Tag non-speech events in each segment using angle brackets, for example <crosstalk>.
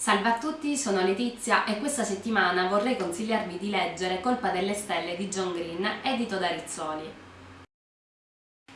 Salve a tutti, sono Letizia e questa settimana vorrei consigliarvi di leggere Colpa delle stelle di John Green, edito da Rizzoli.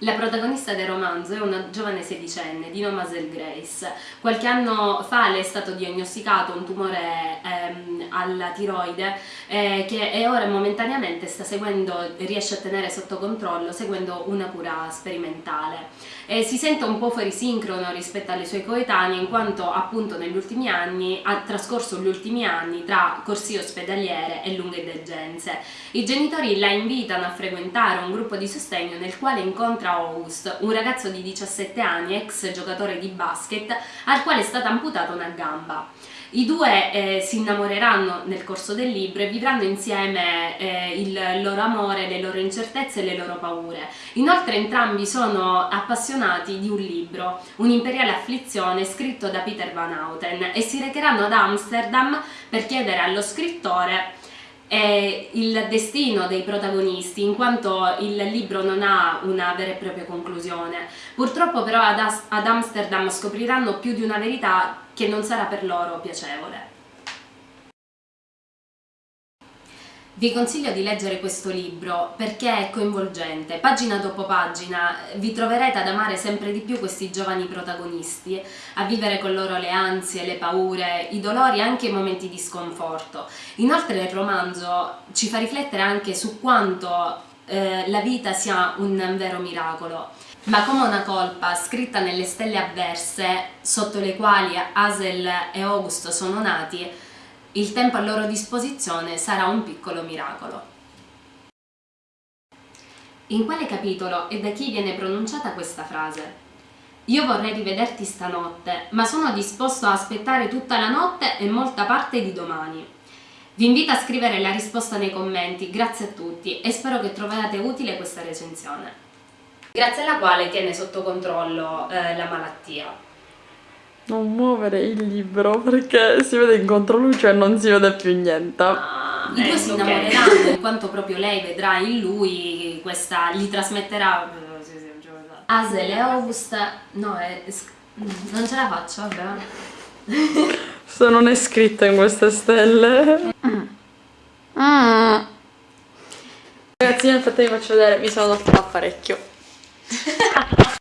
La protagonista del romanzo è una giovane sedicenne di nome Grace. Qualche anno fa le è stato diagnosticato un tumore ehm, alla tiroide eh, che ora momentaneamente sta seguendo, riesce a tenere sotto controllo seguendo una cura sperimentale. E si sente un po' fuori sincrono rispetto alle sue coetanee in quanto appunto negli ultimi anni ha trascorso gli ultimi anni tra corsie ospedaliere e lunghe degenze. I genitori la invitano a frequentare un gruppo di sostegno nel quale incontra August, un ragazzo di 17 anni, ex giocatore di basket, al quale è stata amputata una gamba. I due eh, si innamoreranno nel corso del libro e vivranno insieme eh, il loro amore, le loro incertezze e le loro paure. Inoltre entrambi sono appassionati di un libro, Un'imperiale afflizione, scritto da Peter Van Houten e si recheranno ad Amsterdam per chiedere allo scrittore è il destino dei protagonisti in quanto il libro non ha una vera e propria conclusione. Purtroppo però ad, ad Amsterdam scopriranno più di una verità che non sarà per loro piacevole. Vi consiglio di leggere questo libro perché è coinvolgente, pagina dopo pagina vi troverete ad amare sempre di più questi giovani protagonisti, a vivere con loro le ansie, le paure, i dolori e anche i momenti di sconforto. Inoltre il romanzo ci fa riflettere anche su quanto eh, la vita sia un vero miracolo. Ma come una colpa scritta nelle stelle avverse, sotto le quali Hazel e Augusto sono nati, il tempo a loro disposizione sarà un piccolo miracolo. In quale capitolo e da chi viene pronunciata questa frase? Io vorrei rivederti stanotte, ma sono disposto a aspettare tutta la notte e molta parte di domani. Vi invito a scrivere la risposta nei commenti, grazie a tutti e spero che troviate utile questa recensione. Grazie alla quale tiene sotto controllo eh, la malattia. Non muovere il libro perché si vede in controluce e non si vede più niente. Ah, I due si innamoreranno okay. in quanto proprio lei vedrà in lui questa, gli trasmetterà Asel e August no è, non ce la faccio vabbè se non è scritto in queste stelle mm. Mm. ragazzi nel frattempo vi faccio vedere mi sono dottata parecchio <laughs>